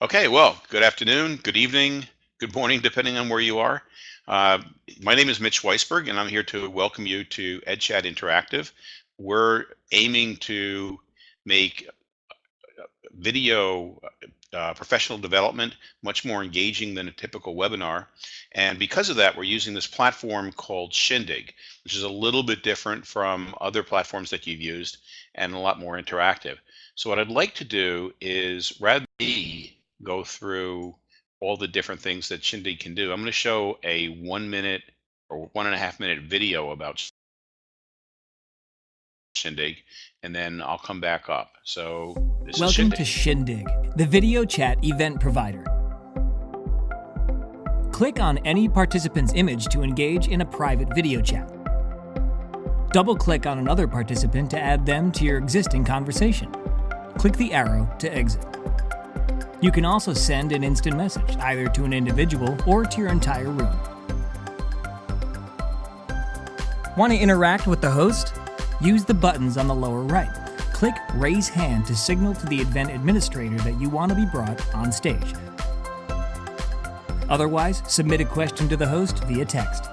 Okay, well, good afternoon, good evening, good morning, depending on where you are. Uh, my name is Mitch Weisberg, and I'm here to welcome you to EdChat Interactive. We're aiming to make video uh, professional development much more engaging than a typical webinar. And because of that, we're using this platform called Shindig, which is a little bit different from other platforms that you've used and a lot more interactive. So what I'd like to do is rather than go through all the different things that Shindig can do. I'm going to show a one minute or one and a half minute video about Shindig, and then I'll come back up. So Welcome Shindig. to Shindig, the video chat event provider. Click on any participant's image to engage in a private video chat. Double-click on another participant to add them to your existing conversation. Click the arrow to exit. You can also send an instant message, either to an individual or to your entire room. Want to interact with the host? Use the buttons on the lower right. Click Raise Hand to signal to the event administrator that you want to be brought on stage. Otherwise, submit a question to the host via text.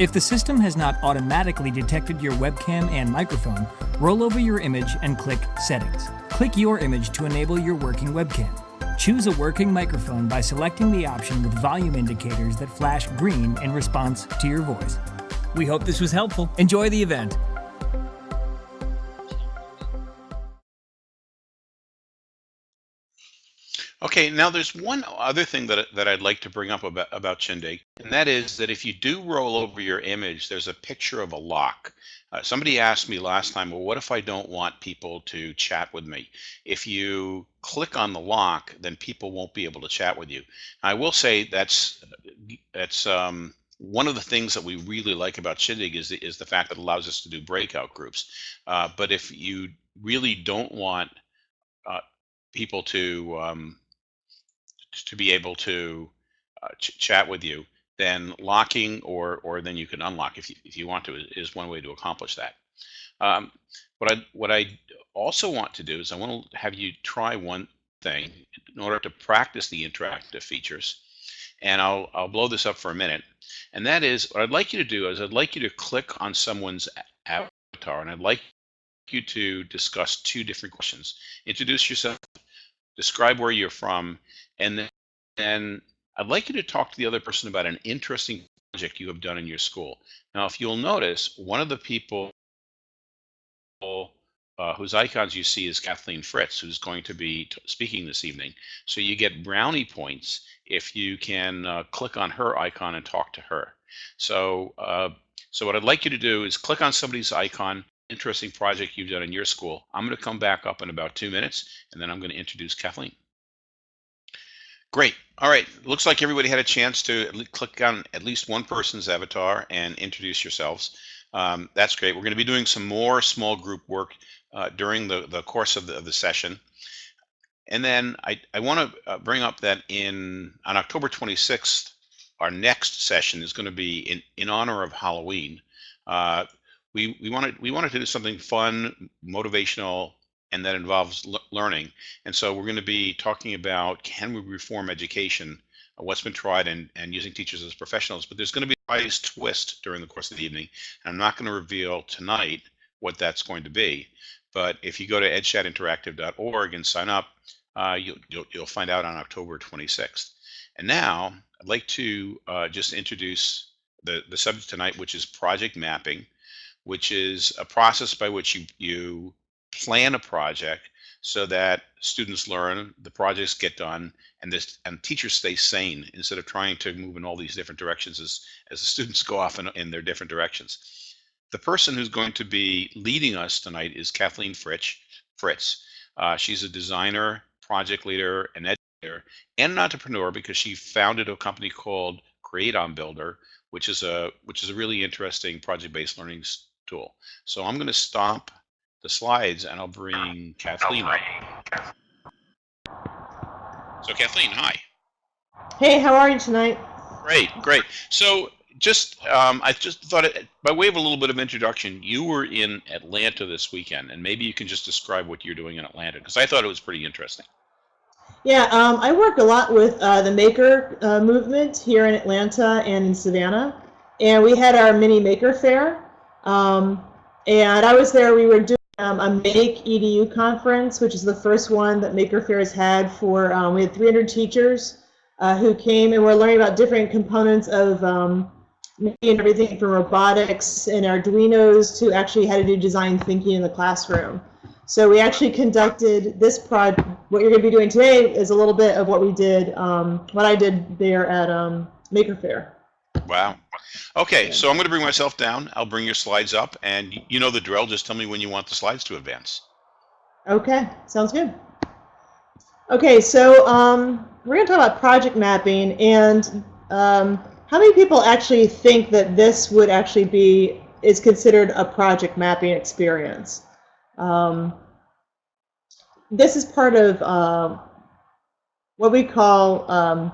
If the system has not automatically detected your webcam and microphone, roll over your image and click Settings. Click your image to enable your working webcam. Choose a working microphone by selecting the option with volume indicators that flash green in response to your voice. We hope this was helpful. Enjoy the event. Okay, now there's one other thing that, that I'd like to bring up about, about Shindig, and that is that if you do roll over your image, there's a picture of a lock. Uh, somebody asked me last time, well, what if I don't want people to chat with me? If you click on the lock, then people won't be able to chat with you. I will say that's that's um, one of the things that we really like about Shindig is the, is the fact that it allows us to do breakout groups. Uh, but if you really don't want uh, people to um, to be able to uh, ch chat with you, then locking or or then you can unlock if you, if you want to is one way to accomplish that. Um, what I what I also want to do is I want to have you try one thing in order to practice the interactive features. And I'll I'll blow this up for a minute. And that is what I'd like you to do is I'd like you to click on someone's avatar and I'd like you to discuss two different questions. Introduce yourself, describe where you're from, and then I'd like you to talk to the other person about an interesting project you have done in your school. Now, if you'll notice, one of the people uh, whose icons you see is Kathleen Fritz, who's going to be speaking this evening. So you get brownie points if you can uh, click on her icon and talk to her. So, uh, so what I'd like you to do is click on somebody's icon, interesting project you've done in your school. I'm going to come back up in about two minutes, and then I'm going to introduce Kathleen. Great. All right. Looks like everybody had a chance to click on at least one person's avatar and introduce yourselves. Um, that's great. We're going to be doing some more small group work uh, during the, the course of the, of the session. And then I, I want to uh, bring up that in on October 26th, our next session is going to be in, in honor of Halloween. Uh, we, we, wanted, we wanted to do something fun, motivational, and that involves learning. And so we're going to be talking about can we reform education, uh, what's been tried, and, and using teachers as professionals. But there's going to be a nice twist during the course of the evening. And I'm not going to reveal tonight what that's going to be. But if you go to edchatinteractive.org and sign up, uh, you'll, you'll, you'll, find out on October 26th. And now I'd like to uh, just introduce the, the subject tonight, which is project mapping, which is a process by which you, you plan a project so that students learn, the projects get done, and this and teachers stay sane instead of trying to move in all these different directions as as the students go off in, in their different directions. The person who's going to be leading us tonight is Kathleen Fritz. Fritz. Uh, she's a designer, project leader, and educator, and an entrepreneur because she founded a company called Create on Builder, which is a which is a really interesting project-based learning tool. So I'm going to stop the slides and I'll bring Kathleen up. So Kathleen, hi. Hey, how are you tonight? Great, great. So just, um, I just thought, it, by way of a little bit of introduction, you were in Atlanta this weekend, and maybe you can just describe what you're doing in Atlanta, because I thought it was pretty interesting. Yeah, um, I work a lot with uh, the Maker uh, movement here in Atlanta and in Savannah. And we had our mini Maker Faire. Um, and I was there, we were doing um, a Make EDU conference, which is the first one that Maker Faire has had for, um, we had 300 teachers uh, who came and were learning about different components of um, making everything from robotics and Arduinos to actually how to do design thinking in the classroom. So we actually conducted this project. What you're going to be doing today is a little bit of what we did, um, what I did there at um, Maker Faire. Wow. Okay, so I'm going to bring myself down. I'll bring your slides up, and you know the drill. Just tell me when you want the slides to advance. Okay, sounds good. Okay, so um, we're going to talk about project mapping, and um, how many people actually think that this would actually be is considered a project mapping experience? Um, this is part of uh, what we call um,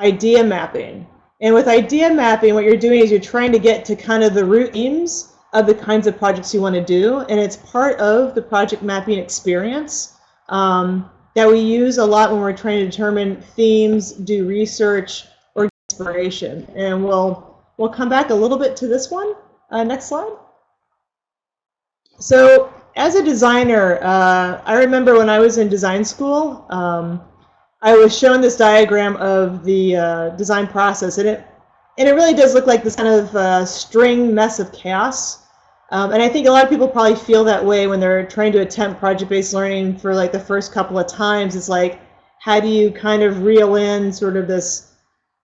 idea mapping. And with idea mapping, what you're doing is you're trying to get to kind of the root themes of the kinds of projects you want to do. And it's part of the project mapping experience um, that we use a lot when we're trying to determine themes, do research, or inspiration. And we'll, we'll come back a little bit to this one. Uh, next slide. So as a designer, uh, I remember when I was in design school, um, I was shown this diagram of the uh, design process, and it and it really does look like this kind of uh, string mess of chaos. Um, and I think a lot of people probably feel that way when they're trying to attempt project-based learning for like the first couple of times. It's like, how do you kind of reel in sort of this,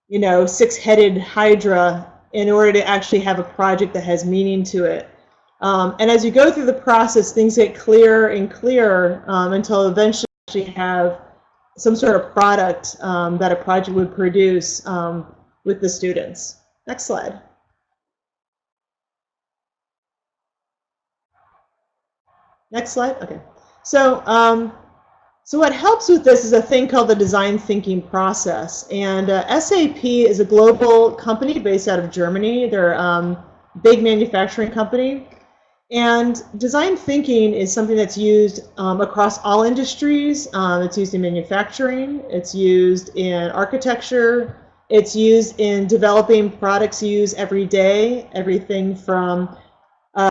you know, six-headed hydra in order to actually have a project that has meaning to it? Um, and as you go through the process, things get clearer and clearer um, until eventually you have some sort of product um, that a project would produce um, with the students. Next slide. Next slide. Okay. So, um, so what helps with this is a thing called the design thinking process. And uh, SAP is a global company based out of Germany. They're a um, big manufacturing company. And design thinking is something that's used um, across all industries. Um, it's used in manufacturing, it's used in architecture, it's used in developing products you use every day, everything from uh,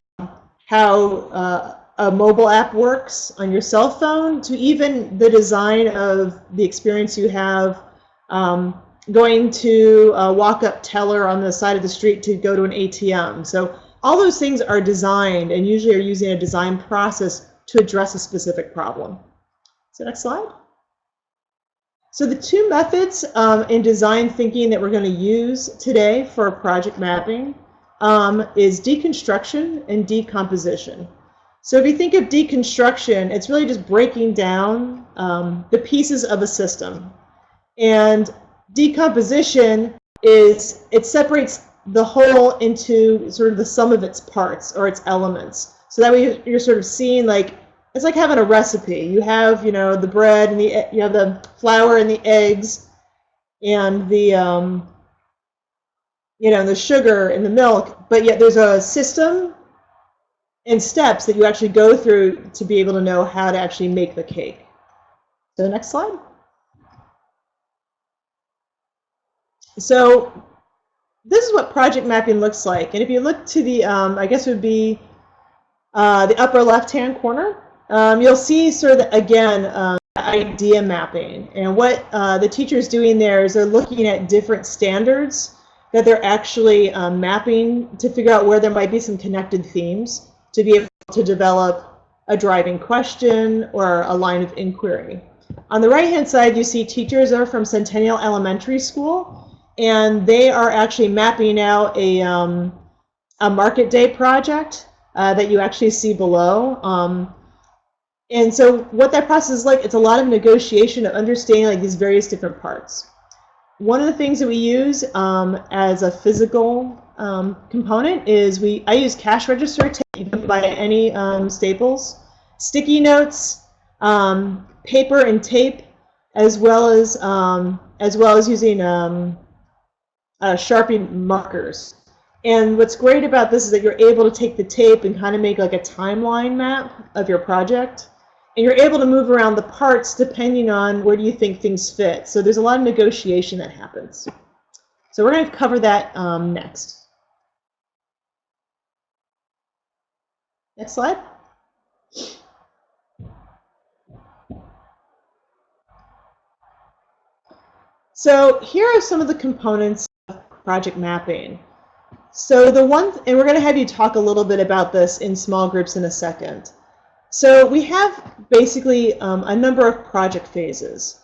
how uh, a mobile app works on your cell phone to even the design of the experience you have um, going to a walk-up teller on the side of the street to go to an ATM. So all those things are designed and usually are using a design process to address a specific problem. So next slide. So the two methods um, in design thinking that we're going to use today for project mapping um, is deconstruction and decomposition. So if you think of deconstruction, it's really just breaking down um, the pieces of a system. And decomposition is, it separates the whole into sort of the sum of its parts or its elements. So that way you're sort of seeing like it's like having a recipe. You have you know the bread and the you have the flour and the eggs and the um, you know the sugar and the milk, but yet there's a system and steps that you actually go through to be able to know how to actually make the cake. So next slide. So this is what project mapping looks like. And if you look to the, um, I guess it would be uh, the upper left-hand corner, um, you'll see sort of, the, again, um, idea mapping. And what uh, the teacher is doing there is they're looking at different standards that they're actually um, mapping to figure out where there might be some connected themes to be able to develop a driving question or a line of inquiry. On the right-hand side, you see teachers are from Centennial Elementary School, and they are actually mapping out a, um, a market day project uh, that you actually see below. Um, and so what that process is like, it's a lot of negotiation of understanding like these various different parts. One of the things that we use um, as a physical um, component is we I use cash register tape. You can buy any um, Staples, sticky notes, um, paper and tape, as well as as well as using um, uh, Sharpie markers. And what's great about this is that you're able to take the tape and kind of make like a timeline map of your project. and you're able to move around the parts depending on where do you think things fit. So there's a lot of negotiation that happens. So we're going to cover that um, next. Next slide. So here are some of the components project mapping. So the one, and we're going to have you talk a little bit about this in small groups in a second. So we have basically um, a number of project phases.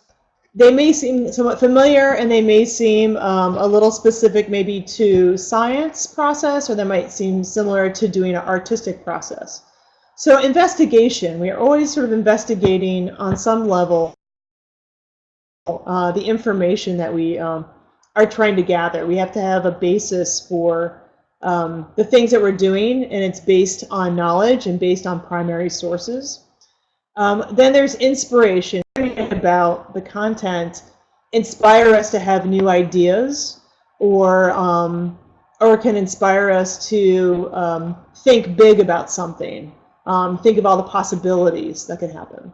They may seem somewhat familiar and they may seem um, a little specific maybe to science process or they might seem similar to doing an artistic process. So investigation, we are always sort of investigating on some level uh, the information that we um, are trying to gather. We have to have a basis for um, the things that we're doing, and it's based on knowledge and based on primary sources. Um, then there's inspiration about the content, inspire us to have new ideas, or um, or can inspire us to um, think big about something, um, think of all the possibilities that could happen.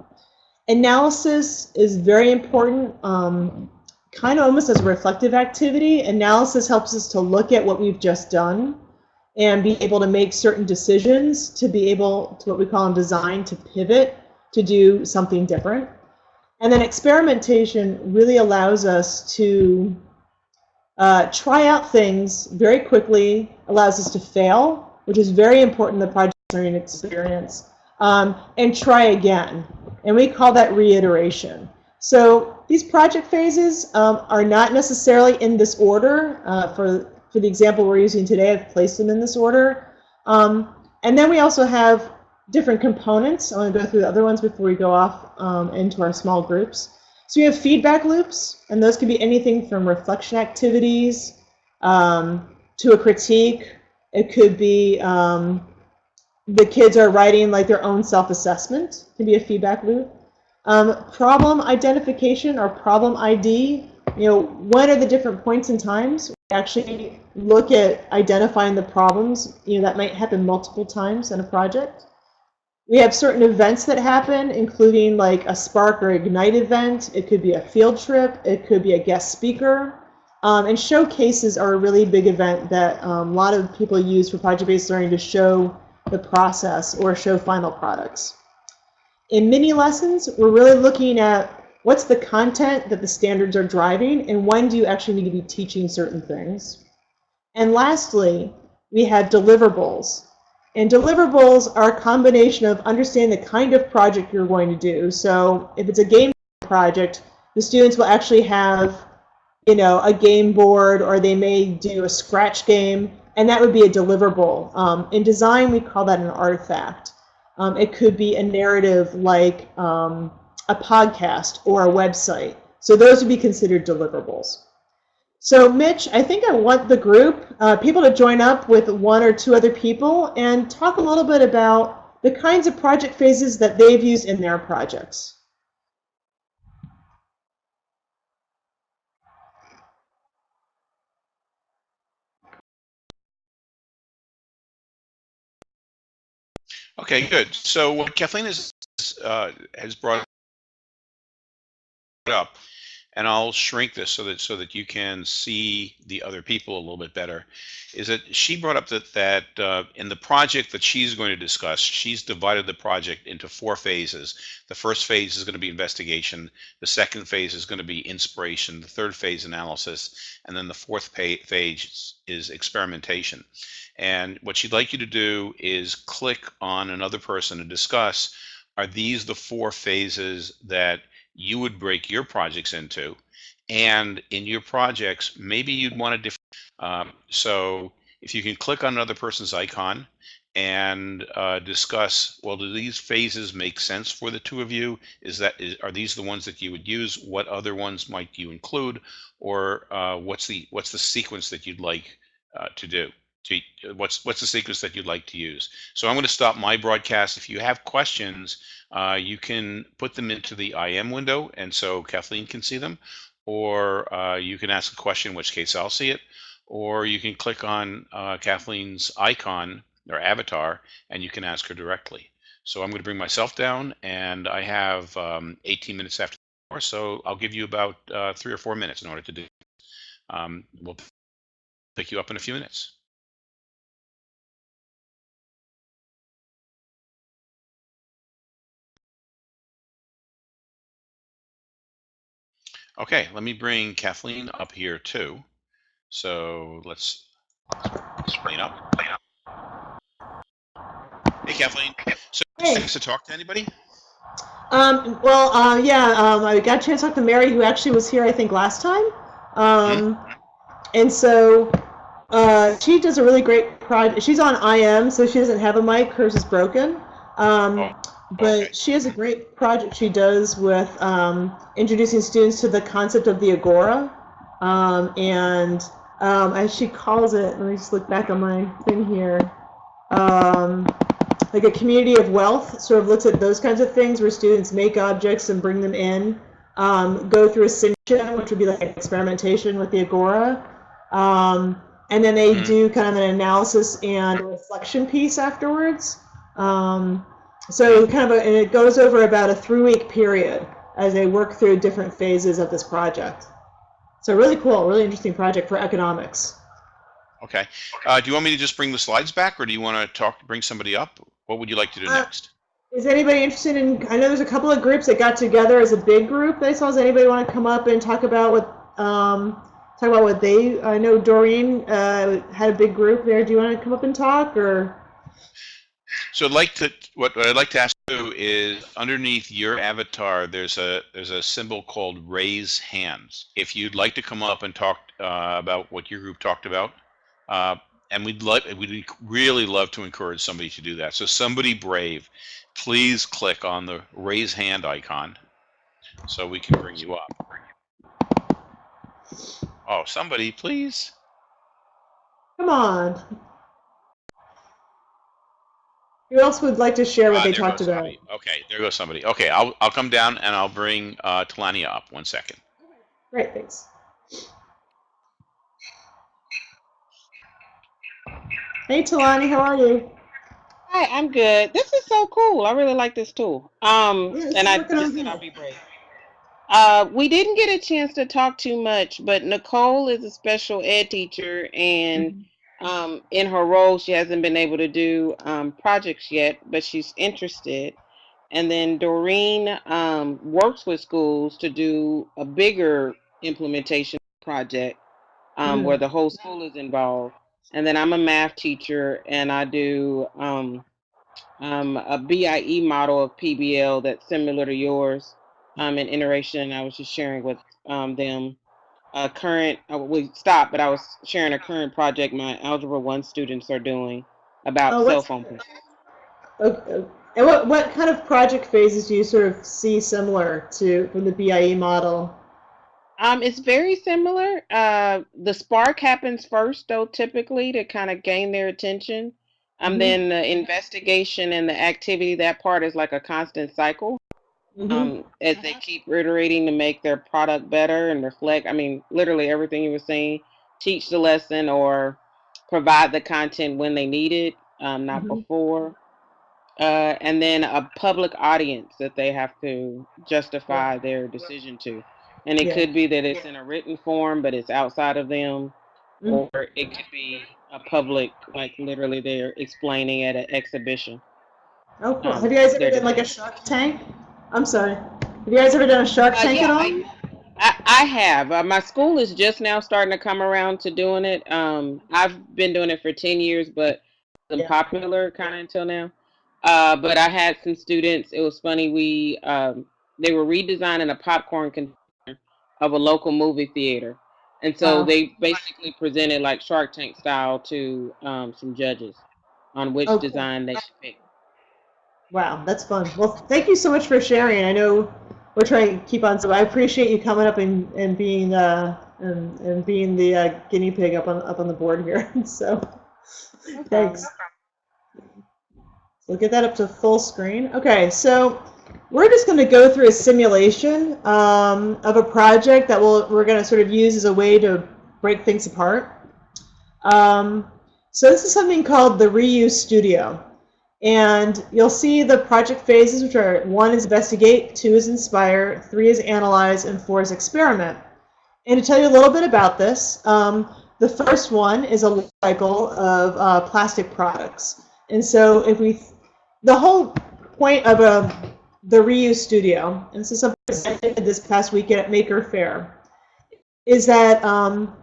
Analysis is very important, um, kind of almost as a reflective activity. Analysis helps us to look at what we've just done and be able to make certain decisions to be able to what we call in design to pivot to do something different. And then experimentation really allows us to uh, try out things very quickly, allows us to fail, which is very important in the project learning experience, um, and try again. And we call that reiteration. So these project phases um, are not necessarily in this order. Uh, for, for the example we're using today, I've placed them in this order. Um, and then we also have different components. I want to go through the other ones before we go off um, into our small groups. So we have feedback loops, and those could be anything from reflection activities um, to a critique. It could be um, the kids are writing like their own self-assessment can be a feedback loop. Um, problem identification or problem ID, you know, when are the different points in times? We actually look at identifying the problems, you know, that might happen multiple times in a project. We have certain events that happen, including like a Spark or Ignite event. It could be a field trip. It could be a guest speaker. Um, and showcases are a really big event that um, a lot of people use for project-based learning to show the process or show final products. In mini lessons, we're really looking at what's the content that the standards are driving and when do you actually need to be teaching certain things. And lastly, we have deliverables. And deliverables are a combination of understanding the kind of project you're going to do. So if it's a game project, the students will actually have you know, a game board or they may do a scratch game and that would be a deliverable. Um, in design, we call that an artifact. Um, it could be a narrative like um, a podcast or a website. So those would be considered deliverables. So Mitch, I think I want the group, uh, people to join up with one or two other people and talk a little bit about the kinds of project phases that they've used in their projects. Okay, good. So what Kathleen has uh, has brought up, and I'll shrink this so that so that you can see the other people a little bit better, is that she brought up that that uh, in the project that she's going to discuss, she's divided the project into four phases. The first phase is going to be investigation. The second phase is going to be inspiration. The third phase analysis, and then the fourth phase is experimentation. And what she'd like you to do is click on another person to discuss, are these the four phases that you would break your projects into? And in your projects, maybe you'd want to different. Um, so if you can click on another person's icon and uh, discuss, well, do these phases make sense for the two of you? Is that is, are these the ones that you would use? What other ones might you include, or uh, what's the what's the sequence that you'd like uh, to do? To, what's what's the sequence that you'd like to use. So I'm going to stop my broadcast. If you have questions, uh, you can put them into the IM window, and so Kathleen can see them, or uh, you can ask a question, in which case I'll see it, or you can click on uh, Kathleen's icon or avatar, and you can ask her directly. So I'm going to bring myself down, and I have um, 18 minutes after the hour, so I'll give you about uh, three or four minutes in order to do. Um, we'll pick you up in a few minutes. Okay, let me bring Kathleen up here too. So let's explain up. Hey, Kathleen. So Hey. thanks to talk to anybody? Um, well, uh, yeah, um, I got a chance to talk to Mary, who actually was here, I think, last time. Um, and so uh, she does a really great project. She's on IM, so she doesn't have a mic. Hers is broken. Um, Oh, but she has a great project she does with um, introducing students to the concept of the agora. Um, and um, as she calls it, let me just look back on my thing here. Um, like a community of wealth sort of looks at those kinds of things where students make objects and bring them in, um, go through a simulation, which would be like experimentation with the agora, um, and then they Mhm. do kind of an analysis and reflection piece afterwards. Um, so kind of, a, and it goes over about a three-week period as they work through different phases of this project. So really cool, really interesting project for economics. Okay. Uh, do you want me to just bring the slides back, or do you want to talk, bring somebody up? What would you like to do Uh, next? Is anybody interested in? I know there's a couple of groups that got together as a big group. I saw. Does anybody want to come up and talk about what? Um, talk about what they? I know Doreen uh, had a big group there. Do you want to come up and talk, or? So I'd like to what, what I'd like to ask you is underneath your avatar there's a there's a symbol called raise hands. If you'd like to come up and talk uh, about what your group talked about, uh, and we'd like we'd really love to encourage somebody to do that. So somebody brave, please click on the raise hand icon so we can bring you up. Oh, somebody please. Come on. Who else would like to share what Ah, they talked about? somebody. Okay, there goes somebody. Okay, I'll I'll come down and I'll bring uh, Talania up. One second. Great, thanks. Hey, Talani, how are you? Hi, I'm good. This is so cool. I really like this tool. Um, Yeah, and I just said. I'll be brave. Uh, we didn't get a chance to talk too much, but Nicole is a special ed teacher, and um, in her role, she hasn't been able to do um, projects yet, but she's interested. And then Doreen um, works with schools to do a bigger implementation project um, Mm. where the whole school is involved. And then I'm a math teacher, and I do um, um, a BIE model of PBL that's similar to yours. Um, in iteration, I was just sharing with um, them a current. Uh, we stopped, but I was sharing a current project my Algebra One students are doing about Oh, cell phone. Okay. And what, what kind of project phases do you sort of see similar to from the BIE model? Um, it's very similar. Uh, the spark happens first, though, typically to kind of gain their attention. Um, Mhm. then the investigation and the activity, that part is like a constant cycle. Mhm. um, as they keep reiterating to make their product better and reflect. I mean, literally everything you were saying, teach the lesson or provide the content when they need it, um, not Mhm. before. Uh, and then a public audience that they have to justify their decision to. And it Yeah. could be that it's in a written form, but it's outside of them, Mhm. or it could be a public, like literally they're explaining at an exhibition. Oh, cool. um, Have you guys ever done like a Shark Tank? I'm sorry. Have you guys ever done a Shark Uh, Tank yeah, at all? I, I, have. Uh, my school is just now starting to come around to doing it. Um, I've been doing it for 10 years, but it's Yeah. popular kind of until now. Uh, but I had some students. It was funny. We um, they were redesigning a popcorn container of a local movie theater, and so Wow. they basically presented like Shark Tank style to um, some judges on which Oh, cool. design they should pick. Wow, that's fun. Well, thank you so much for sharing. I know we're trying to keep on, so I appreciate you coming up and, and being uh, and, and being the uh, guinea pig up on up on the board here. so, thanks. We'll get that up to full screen. Okay, so we're just going to go through a simulation um, of a project that we'll, we're going to sort of use as a way to break things apart. Um, so this is something called the Reuse Studio. And you'll see the project phases, which are one is investigate, two is inspire, three is analyze, and four is experiment. And to tell you a little bit about this, um, the first one is a cycle of uh, plastic products. And so if we, the whole point of a, the reuse studio, and this is something I did this past weekend at Maker Faire, is that um,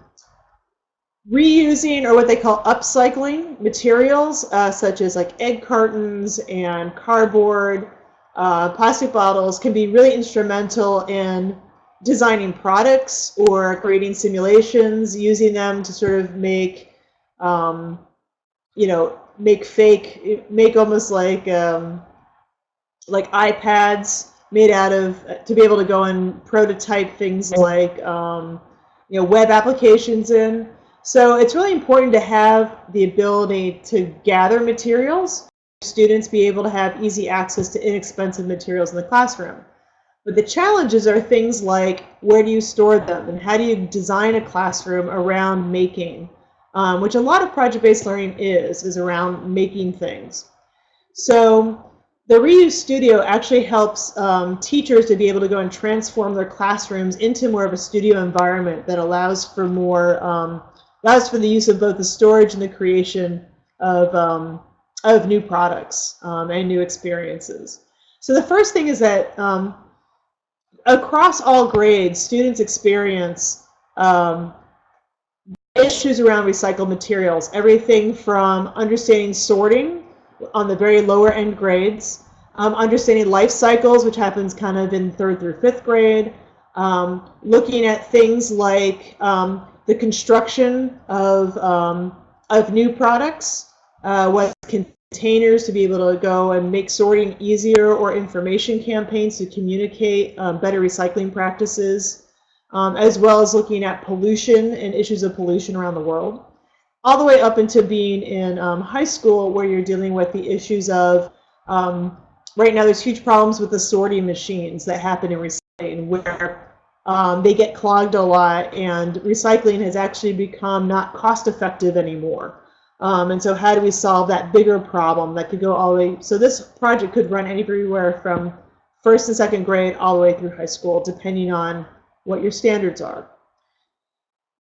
reusing or what they call upcycling materials uh, such as like egg cartons and cardboard, uh, plastic bottles can be really instrumental in designing products or creating simulations, using them to sort of make, um, you know, make fake, make almost like um, like iPads made out of to be able to go and prototype things like um, you know web applications in. So it's really important to have the ability to gather materials. Students be able to have easy access to inexpensive materials in the classroom. But the challenges are things like where do you store them and how do you design a classroom around making, um, which a lot of project-based learning is, is around making things. So the Reuse Studio actually helps um, teachers to be able to go and transform their classrooms into more of a studio environment that allows for more, um, allows for the use of both the storage and the creation of, um, of new products um, and new experiences. So the first thing is that um, across all grades, students experience um, issues around recycled materials, everything from understanding sorting on the very lower end grades, um, understanding life cycles, which happens kind of in third through fifth grade, um, looking at things like the construction of, um, of new products, uh, what containers to be able to go and make sorting easier or information campaigns to communicate um, better recycling practices, um, as well as looking at pollution and issues of pollution around the world, all the way up into being in um, high school where you're dealing with the issues of, um, right now there's huge problems with the sorting machines that happen in recycling where um, they get clogged a lot and recycling has actually become not cost effective anymore. Um, and so how do we solve that bigger problem that could go all the way, so this project could run anywhere from first and second grade all the way through high school, depending on what your standards are.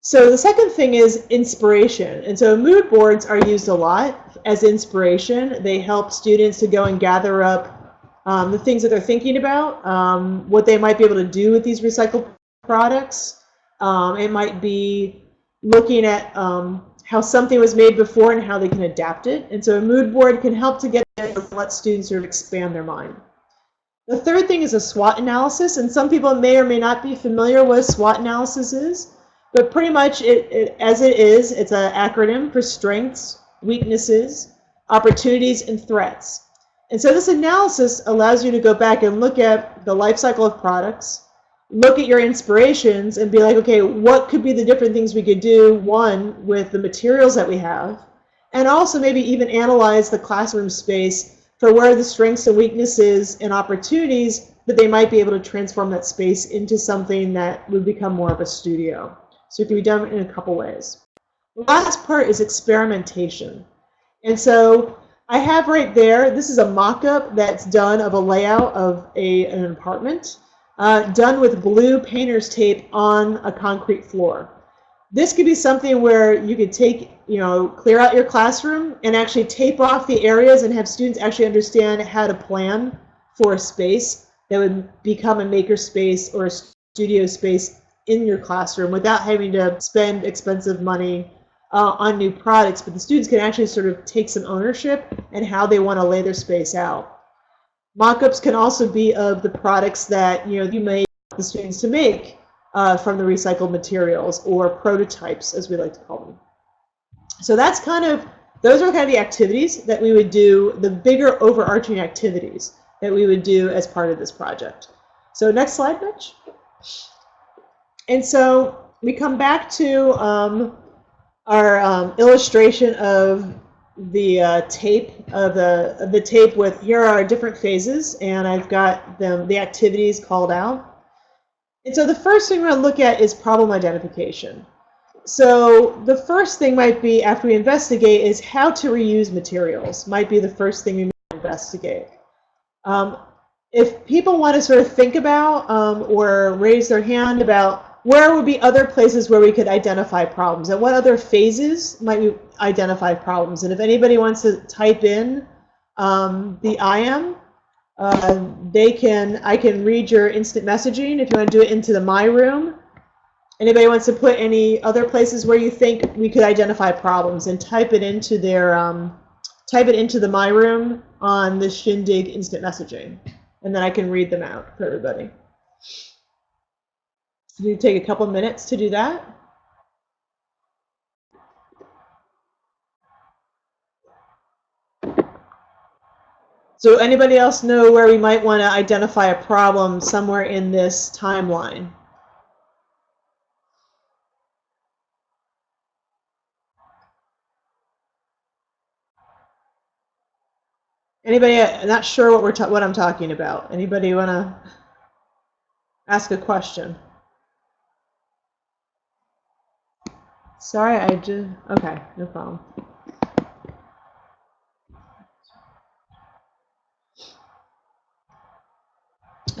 So the second thing is inspiration. And so mood boards are used a lot as inspiration. They help students to go and gather up um, the things that they're thinking about, um, what they might be able to do with these recycled products. Um, it might be looking at um, how something was made before and how they can adapt it. And so a mood board can help to get let students sort of expand their mind. The third thing is a SWOT analysis, and some people may or may not be familiar with SWOT analysis is, but pretty much it, it as it is, it's an acronym for strengths, weaknesses, opportunities, and threats. And so this analysis allows you to go back and look at the life cycle of products, look at your inspirations and be like, okay, what could be the different things we could do, one, with the materials that we have, and also maybe even analyze the classroom space for where the strengths and weaknesses and opportunities that they might be able to transform that space into something that would become more of a studio. So it can be done in a couple ways. The last part is experimentation. And so I have right there, this is a mock-up that's done of a layout of a, an apartment uh, done with blue painter's tape on a concrete floor. This could be something where you could take, you know, clear out your classroom and actually tape off the areas and have students actually understand how to plan for a space that would become a maker space or a studio space in your classroom without having to spend expensive money uh, on new products. But the students can actually sort of take some ownership and how they want to lay their space out. Mockups can also be of the products that you know you may the students to make uh, from the recycled materials or prototypes, as we like to call them. So that's kind of those are kind of the activities that we would do, the bigger overarching activities that we would do as part of this project. So next slide, Mitch. And so we come back to um, our um, illustration of the uh, tape of the of the tape with here are different phases and I've got them the activities called out. And so the first thing we're going to look at is problem identification. So the first thing might be after we investigate is how to reuse materials might be the first thing we investigate. Um, if people want to sort of think about um, or raise their hand about where would be other places where we could identify problems and what other phases might we identify problems. And if anybody wants to type in um, the IM, uh, they can, I can read your instant messaging if you want to do it into the My Room. Anybody wants to put any other places where you think we could identify problems and type it into their, um, type it into the My Room on the Shindig instant messaging. And then I can read them out for everybody. Do you take a couple minutes to do that. So anybody else know where we might want to identify a problem somewhere in this timeline? Anybody not sure what we're what I'm talking about? Anybody want to ask a question? Sorry, I just okay, no problem.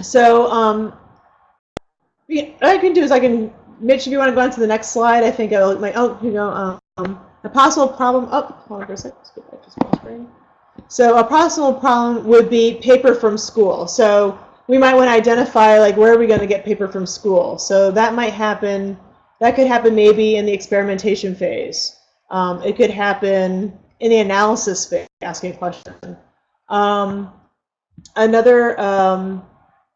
So um, what I can do is I can, Mitch, if you want to go on to the next slide, I think I'll, my, oh, you know, um, a possible problem, oh, hold on for a second, let's get back to small screen. So a possible problem would be paper from school. So we might want to identify like where are we going to get paper from school. So that might happen, that could happen maybe in the experimentation phase. Um, it could happen in the analysis phase, asking a question. Um, another um,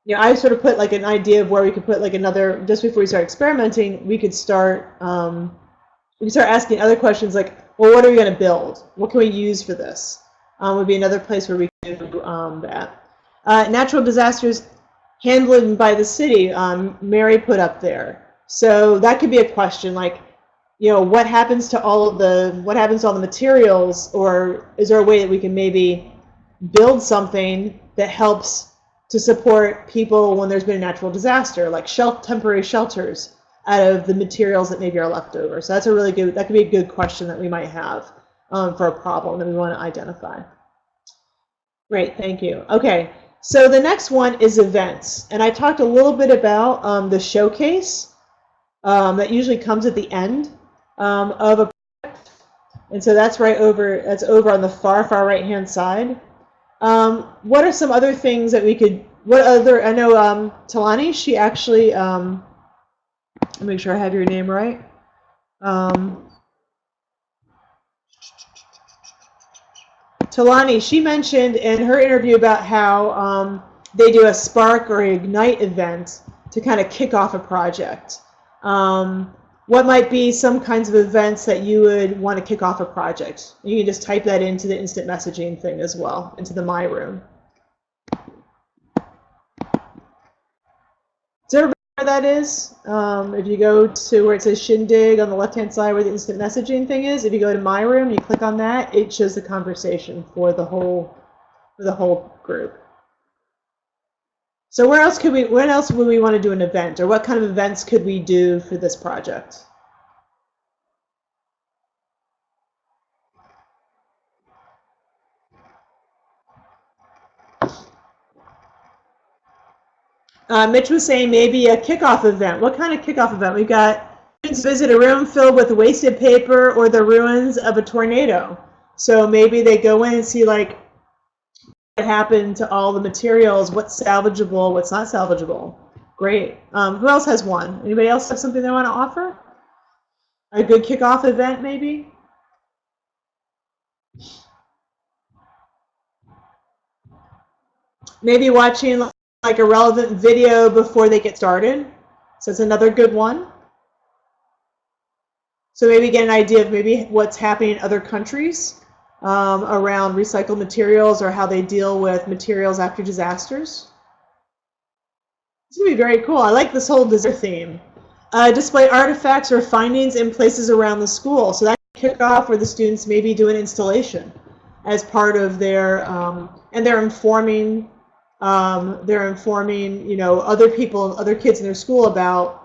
you know, I sort of put like an idea of where we could put like another, just before we start experimenting, we could start, um, we could start asking other questions like, well, what are we going to build? What can we use for this? Um, would be another place where we could do um, that. Uh, natural disasters handled by the city, Mary put up there. So that could be a question like, you know, what happens to all of the, what happens to all the materials, or is there a way that we can maybe build something that helps to support people when there's been a natural disaster, like shel temporary shelters out of the materials that maybe are left over. So that's a really good, that could be a good question that we might have um, for a problem that we want to identify. Great, thank you. Okay, so the next one is events. And I talked a little bit about um, the showcase um, that usually comes at the end um, of a project. And so that's right over, that's over on the far, far right hand side. Um, what are some other things that we could, what other, I know um, Talani, she actually, um, let me make sure I have your name right. Um, Talani, she mentioned in her interview about how um, they do a Spark or Ignite event to kind of kick off a project. Um, what might be some kinds of events that you would want to kick off a project? You can just type that into the instant messaging thing as well, into the My Room. Does everybody know where that is? Um, if you go to where it says Shindig on the left-hand side where the instant messaging thing is, if you go to My Room, you click on that, it shows the conversation for the whole, for the whole group. So where else could we, when else would we want to do an event or what kind of events could we do for this project? Uh, Mitch was saying maybe a kickoff event. What kind of kickoff event? We've got students visit a room filled with wasted paper or the ruins of a tornado. So maybe they go in and see like what happened to all the materials, what's salvageable, what's not salvageable. Great. Um, who else has one? Anybody else have something they want to offer? A good kickoff event, maybe? Maybe watching like a relevant video before they get started. So it's another good one. So maybe get an idea of maybe what's happening in other countries um, around recycled materials or how they deal with materials after disasters. It's going to be very cool. I like this whole desert theme. Uh, display artifacts or findings in places around the school. So that can kick off where the students maybe do an installation as part of their, um, and they're informing, um, they're informing, you know, other people, other kids in their school about